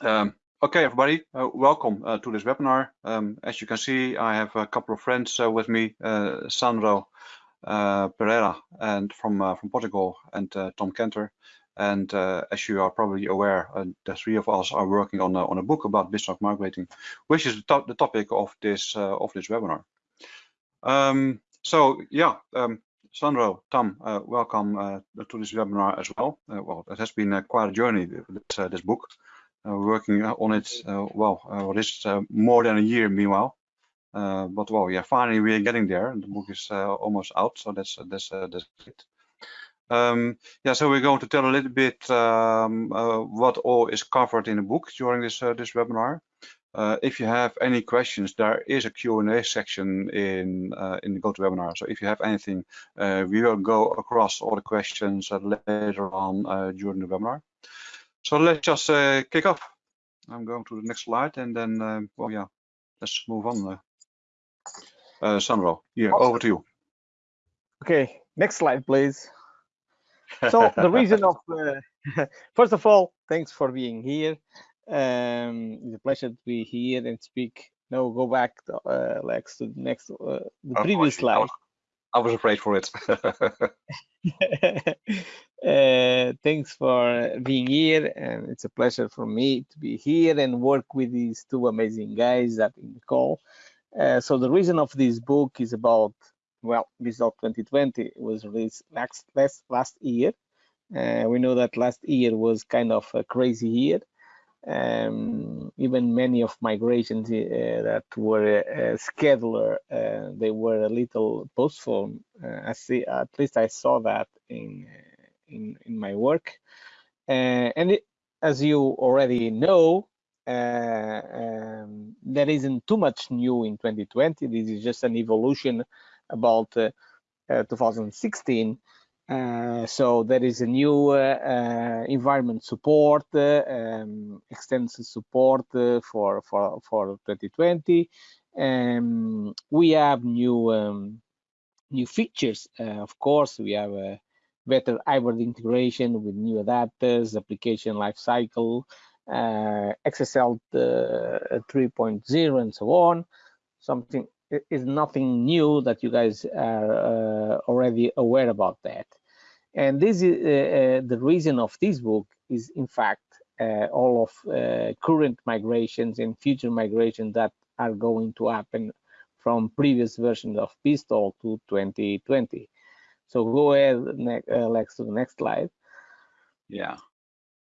Um, okay, everybody, uh, welcome uh, to this webinar. Um, as you can see, I have a couple of friends uh, with me, uh, Sandro uh, Pereira and from uh, from Portugal and Tom Canter. And as you are probably aware, the three of us are working on a, on a book about BizTalk migrating, which is the, to the topic of this of this webinar. Um, so yeah, um, Sandro, Tom, uh, welcome uh, to this webinar as well. Uh, well, it has been quite a journey, this, this book. Uh, working on it, uh, well, uh, what is more than a year meanwhile. but well, yeah, finally we are getting there. The book is almost out, so that's that's that's great. Um, yeah, so we're going to tell a little bit um, uh, what all is covered in the book during this uh, this webinar. Uh, if you have any questions, there is a Q&A section in in the GoToWebinar. So if you have anything, we will go across all the questions later on during the webinar. So let's just uh, kick off. I'm going to the next slide and then, um, well, yeah, let's move on. Uh, uh, Sandro, here, awesome. over to you. Okay, next slide, please. So the reason of, uh, first of all, thanks for being here. Um, it's a pleasure to be here and speak. No, go back to, uh, Lex, to the next, uh, the previous slide. I was afraid for it. uh, thanks for being here, and it's a pleasure for me to be here and work with these two amazing guys that in the call. Uh, so the reason of this book is about well, BizTalk 2020 was released last last, last year. Uh, we know that last year was kind of a crazy year um, even many of migrations uh, that were uh, scheduled, uh, they were a little postponed. Uh, I see, at least I saw that in uh, in, in my work. Uh, and it, as you already know, um, there isn't too much new in 2020. This is just an evolution about 2016. Uh, so there is a new uh, uh environment support, uh, um, extensive support uh, for for for 2020. Um, we have new um, new features. of course, we have better hybrid integration with new adapters, application lifecycle, XSL 3.0, and so on. Something is nothing new that you guys are uh, already aware about that. And this is uh, uh, the reason of this book is in fact uh, all of uh, current migrations and future migrations that are going to happen from previous versions of BizTalk to 2020. So go ahead, uh, Lex, to the next slide. Yeah.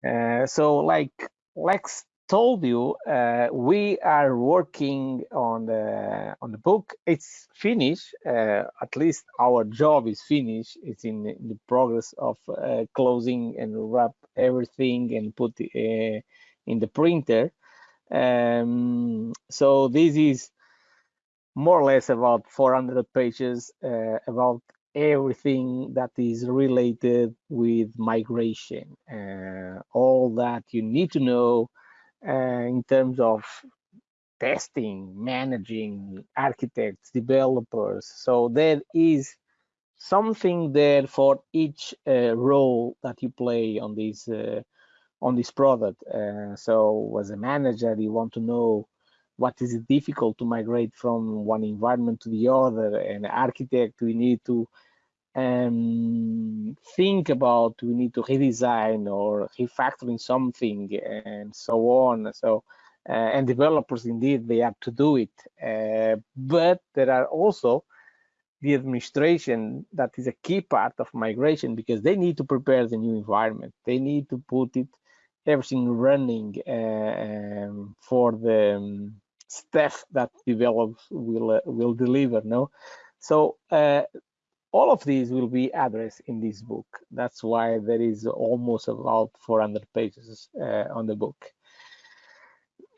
Uh, so like Lex told you, uh, we are working on the on the book. It's finished. Uh, at least our job is finished. It's in, the progress of uh, closing and wrap everything and put uh, in the printer. Um, so this is more or less about 400 pages uh, about everything that is related with migration, uh, all that you need to know uh, in terms of testing, managing architects, developers. So there is something there for each uh, role that you play on this uh, on this product. Uh, so as a manager, you want to know what is it difficult to migrate from one environment to the other. An architect, we need to um, think about we need to redesign or refactoring something and so on. So uh, and developers indeed they have to do it, uh, but there are also the administration that is a key part of migration because they need to prepare the new environment. They need to put it everything running uh, um, for the um, staff that develops will uh, will deliver. No, so uh, all of these will be addressed in this book. That's why there is almost about 400 pages uh, on the book.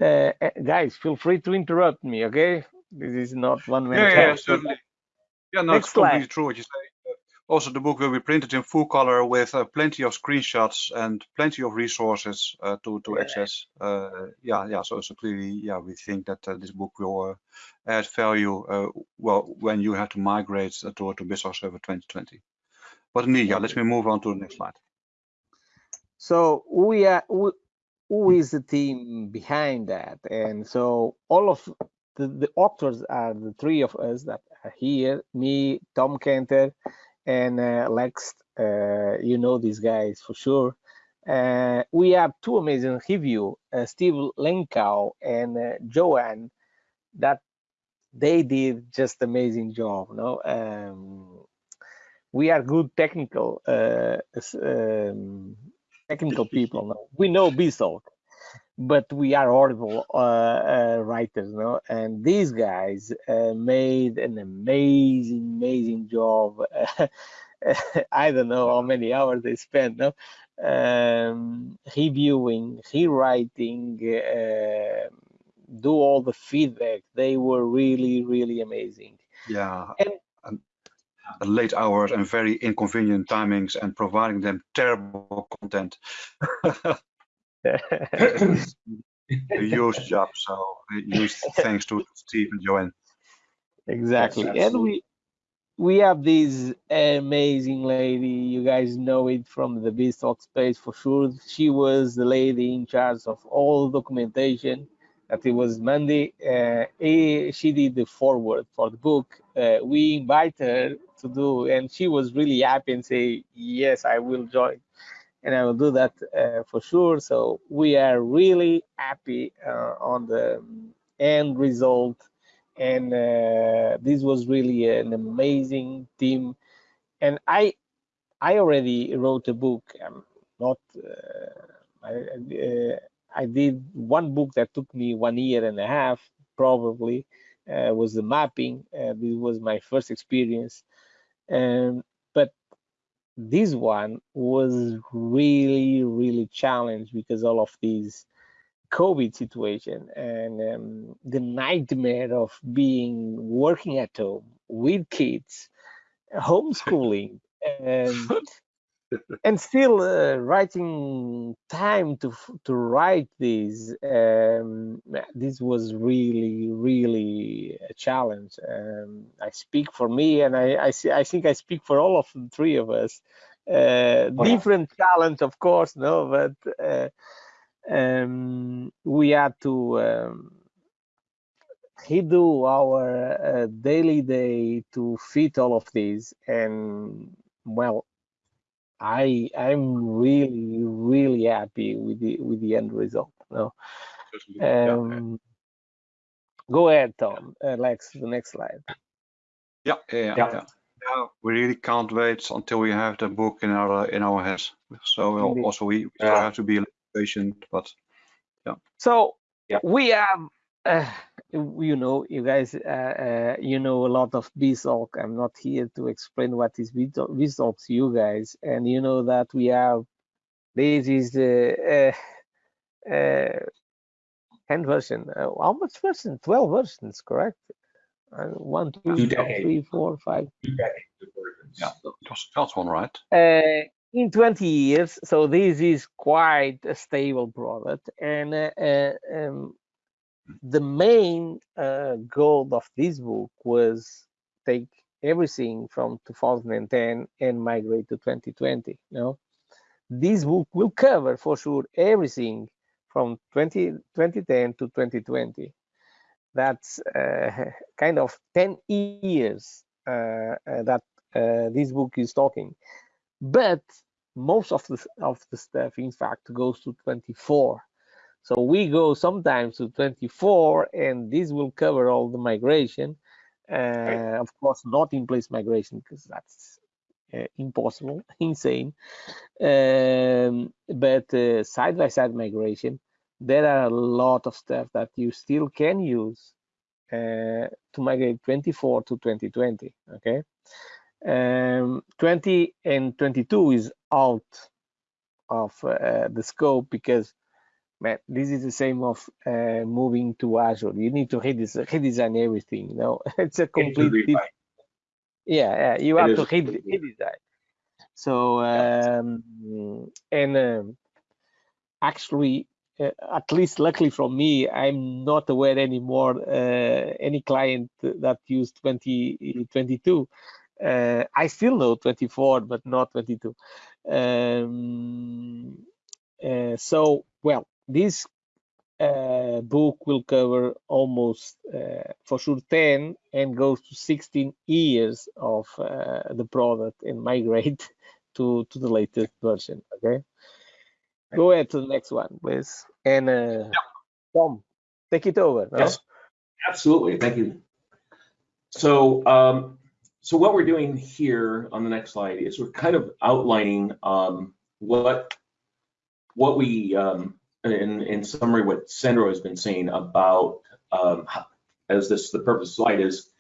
Uh, guys, feel free to interrupt me, okay? This is not one minute. Yeah, yeah, certainly. Yeah, no, Next it's slide. true what you say also the book will be printed in full color with uh, plenty of screenshots and plenty of resources uh, to to access. Uh, yeah, yeah. So, so clearly, yeah, we think that uh, this book will uh, add value. Uh, well, when you have to migrate to to BizTalk Server 2020. But yeah. Let me move on to the next slide. So we are we, who is the team behind that? And so all of the, the authors are the three of us that are here, me, Tom Canter, and uh, Lex. Uh, you know these guys for sure. Uh, we have two amazing review, uh, Steve Lenkow and uh, Joanne, that they did just amazing job. No, um, we are good technical uh, um, technical people. No? We know BizTalk, but we are horrible uh, uh, writers. No, and these guys made an amazing, amazing job. I don't know how many hours they spent. No, um, reviewing, rewriting, uh, do all the feedback. They were really, really amazing. Yeah. And late hours and very inconvenient timings and providing them terrible content. a huge job. So huge thanks to Steve and Joanne. Exactly. Yes, and we we have this amazing lady. You guys know it from the BizTalk space for sure. She was the lady in charge of all documentation. That it was Mandi. Uh, she did the forward for the book. Uh, we invited her to do, and she was really happy and say, "Yes, I will join." And I will do that uh, for sure. So we are really happy uh, on the end result. And uh, this was really an amazing team. And i i already wrote a book. I'm not uh, I, uh, I did one book that took me one year and a half probably uh, was the mapping. This was my first experience. But this one was really really challenged because all of these COVID situation and um, the nightmare of being working at home with kids, homeschooling, and and still uh, writing time to to write these. Um, this was really really a challenge. Um, I speak for me, and I I, see, I think I speak for all of the three of us. Uh, different challenge, of course, no, but. Uh, um, we had to um, redo our uh, daily day to fit all of these and well i i'm really really happy with the with the end result no um, go ahead tom uh, lex the next slide yeah yeah, yeah. yeah. yeah we really can't wait until we have the book in our in our hands. so also we, we yeah. have to be patient, but yeah. So yeah. we have, uh, you know, you guys, uh, uh, you know a lot of BizTalk. I'm not here to explain what is BizTalk to you guys, and you know that we have. This is the uh, uh, 10 version. Uh, how much version? 12 versions, correct? Uh, one, two, three, four, five. Yeah, that's one, right? Uh, in 20 years. So this is quite a stable product. And uh, uh, um, the main uh, goal of this book was take everything from 2010 and migrate to 2020. You know? This book will cover for sure everything from 20, 2010 to 2020. That's uh, kind of 10 years uh, uh, that this book is talking but most of the of the stuff in fact goes to 24 so we go sometimes to 24 and this will cover all the migration. Uh, right. of course not in place migration because that's uh, impossible insane. Um, but uh, side by side migration there are a lot of stuff that you still can use uh, to migrate 24 to 2020 okay? Um, 20 and 22 is out of uh, the scope because man, this is the same of uh, moving to Azure. You need to redesign, redesign everything. You know, it's a complete. Yeah, yeah, you have to redesign. So um, and um, actually, uh, at least luckily for me, I'm not aware anymore uh, any client that used 2022 uh, I still know 24, but not 22. Um, uh, so, well, this uh, book will cover almost uh, for sure 10 and goes to 16 years of uh, the product and migrate to to the latest version okay? Go ahead to the next one please. And uh, yeah. tom take it over no? yes. Absolutely. Thank you. So um, so what we're doing here on the next slide is we're kind of outlining um, what what we um, in, in summary, what Sandro has been saying about um, as this the purpose slide is,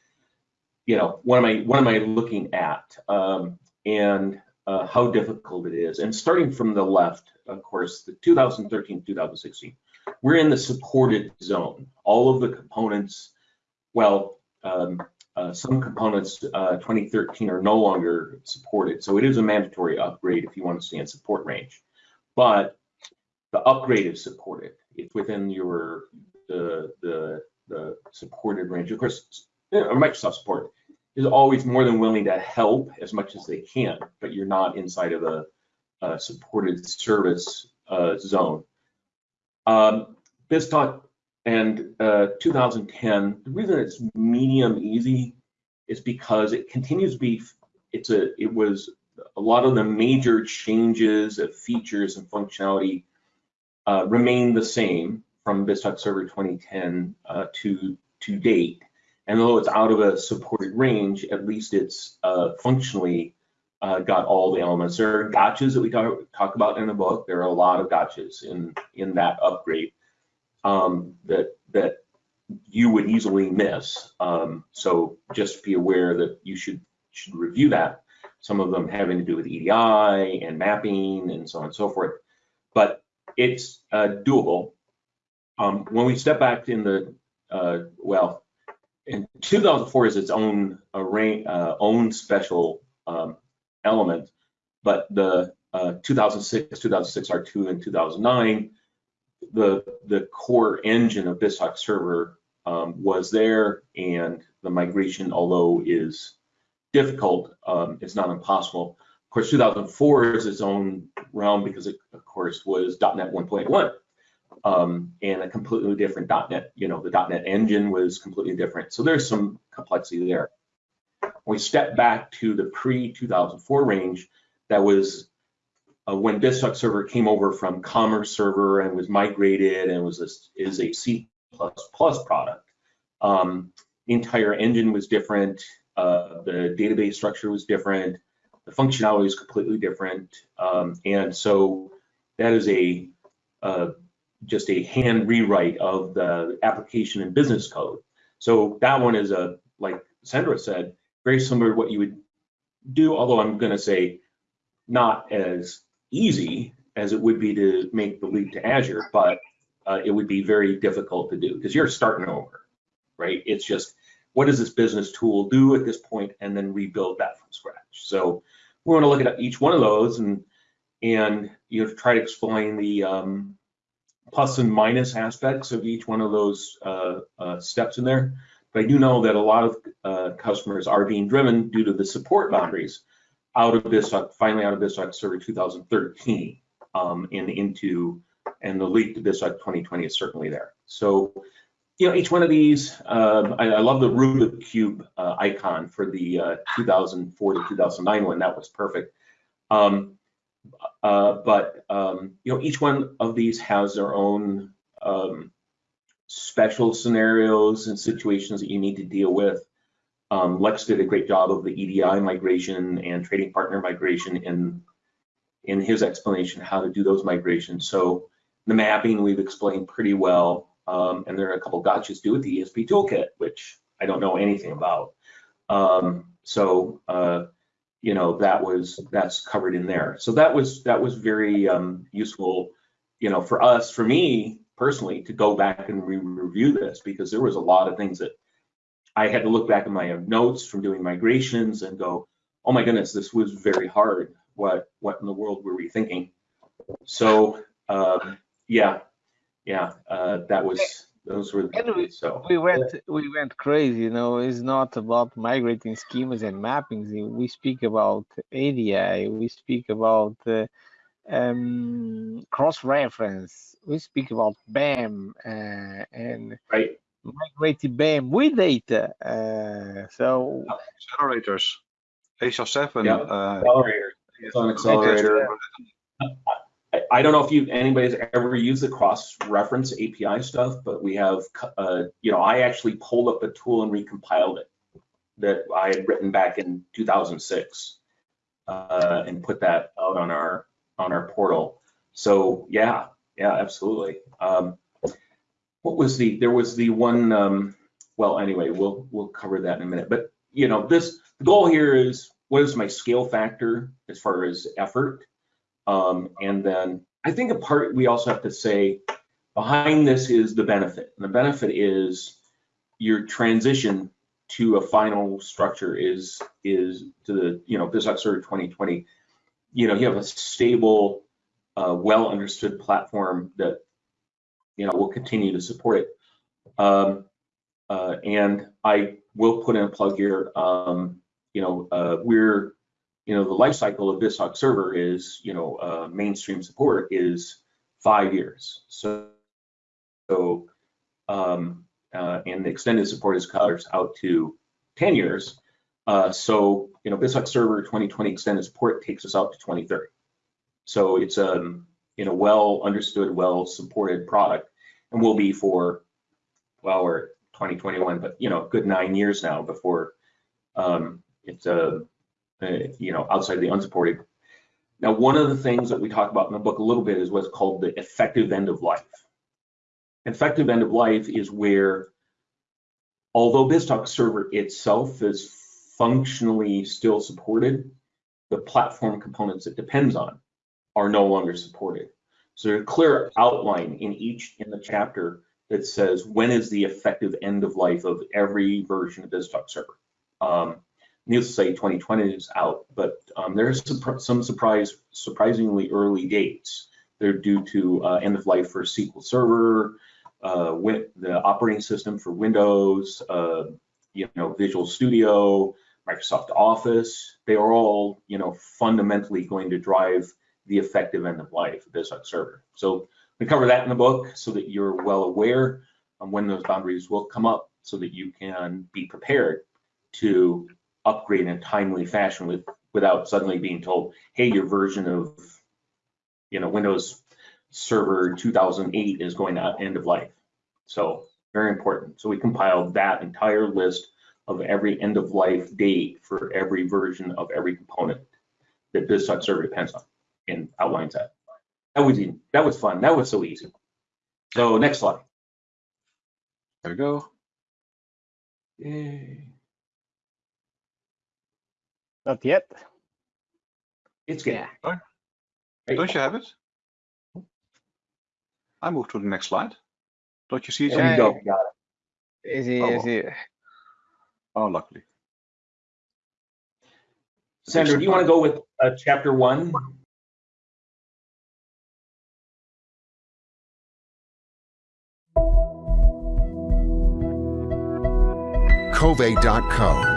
you know, what am I what am I looking at um, and uh, how difficult it is. And starting from the left, of course, the 2013 2016, we're in the supported zone. All of the components, well, um, uh, some components uh, 2013 are no longer supported, so it is a mandatory upgrade if you want to stay in support range. But the upgrade is supported. It's within your the the the supported range. Of course, Microsoft support is always more than willing to help as much as they can, but you're not inside of a, a supported service uh, zone. Um, BizTalk and uh, 2010, the reason it's medium easy is because it continues to be, it's a, it was a lot of the major changes of features and functionality uh, remain the same from BizTalk Server 2010 uh, to, to date. And although it's out of a supported range, at least it's uh, functionally uh, got all the elements. There are gotchas that we talk, talk about in the book. There are a lot of gotchas in, in that upgrade um, that, that you would easily miss. Um, so just be aware that you should, should review that. Some of them having to do with EDI and mapping and so on and so forth. It's uh, doable. Um, when we step back in the, uh, well, in 2004 is its own array, uh, own special um, element, but the uh, 2006, 2006 R2, and 2009, the the core engine of BizTalk Server um, was there, and the migration, although is difficult, um, it's not impossible course, 2004 is its own realm because it, of course, was .NET 1.1 um, and a completely different .NET. You know, the .NET engine was completely different. So there's some complexity there. When we step back to the pre-2004 range, that was uh, when BizTalk Server came over from Commerce Server and was migrated and was a, is a C++ product. Um, entire engine was different. Uh, the database structure was different the functionality is completely different. Um, and so that is a uh, just a hand rewrite of the application and business code. So that one is a, like Sandro said, very similar to what you would do, although I'm gonna say not as easy as it would be to make the leap to Azure, but uh, it would be very difficult to do because you're starting over, right? It's just, what does this business tool do at this point and then rebuild that from scratch. So we want to look at each one of those and and you know try to explain the um, plus and minus aspects of each one of those uh, uh, steps in there. But I do know that a lot of uh, customers are being driven due to the support boundaries out of this, finally out of BizTalk Server 2013 um, and into, and the leap to BizTalk 2020 is certainly there. So you know, each one of these, um, I, I, love the Rubik Cube uh, icon for the uh, 2004 to 2009 one. That was perfect. Um, uh, but, um, you know, each one of these has their own um, special scenarios and situations that you need to deal with. Um, Lex did a great job of the EDI migration and trading partner migration in, in his explanation how to do those migrations. So the mapping we've explained pretty well. Um, and there are a couple gotchas due with the ESB toolkit, which I don't know anything about. Um, so uh, you know that was that's covered in there. So that was that was very um, useful, you know, for us, for me personally, to go back and re review this because there was a lot of things that I had to look back at my notes from doing migrations and go, oh my goodness, this was very hard. What what in the world were we thinking? So um, yeah, yeah, uh, that was those were we, so we went we went crazy. You know, it's not about migrating schemas and mappings. We speak about EDI. We speak about uh, um, cross-reference. We speak about BAM uh, and right. migrating BAM with data. Uh, so accelerators, HL7. Yeah. Uh, Accelerator. It's on accelerator. I, don't know if you anybody's ever used the cross-reference API stuff, but we have, uh, you know, I actually pulled up a tool and recompiled it that I had written back in 2006 uh, and put that out on our on our portal. So yeah, yeah, absolutely. Um, what was the? There was the one. Um, well, anyway, we'll we'll cover that in a minute. But you know, this the goal here is what is my scale factor as far as effort, um, and then I think a part we also have to say behind this is the benefit. And the benefit is your transition to a final structure is is to the you know Server 2020. You know, you have a stable, uh, well understood platform that you know will continue to support it. Um, uh, and I will put in a plug here. Um, you know, uh, we're you know the life cycle of BizTalk Server is you know uh, mainstream support is five years. So so um, uh, and the extended support is covers out to 10 years. Uh, so, you know, BizTalk Server 2020 extended support takes us out to 2030. So it's a, um, you know, well understood, well supported product and will be for, well, we're 2021, but, you know, good nine years now before um, it's, a, uh, you know, outside of the unsupported. Now, one of the things that we talk about in the book a little bit is what's called the effective end of life. Effective end of life is where, although BizTalk server itself is functionally still supported, the platform components it depends on are no longer supported. So there's a clear outline in each in the chapter that says when is the effective end of life of every version of BizTalk server. Um, needless to say, 2020 is out, but um, there's some, some surprise, surprisingly early dates. They're due to uh, end of life for SQL Server, uh, the operating system for Windows, uh, you know, Visual Studio, Microsoft Office, they are all, you know, fundamentally going to drive the effective end of life of BizTalk Server. So we cover that in the book so that you're well aware when those boundaries will come up so that you can be prepared to upgrade in a timely fashion with without suddenly being told, hey, your version of you know Windows Server 2008 is going to end of life. So very important. So we compiled that entire list of every end of life date for every version of every component that BizTalk server depends on and outlines that. That was that was fun. That was so easy. So next slide. There we go. Yay. Not yet. It's good. Yeah. Don't you have it? I move to the next slide. Don't you see it? There you go. Got it. Easy, Oh. easy. Oh, luckily. Sandro, do you want to go with uh, chapter one? Cove.co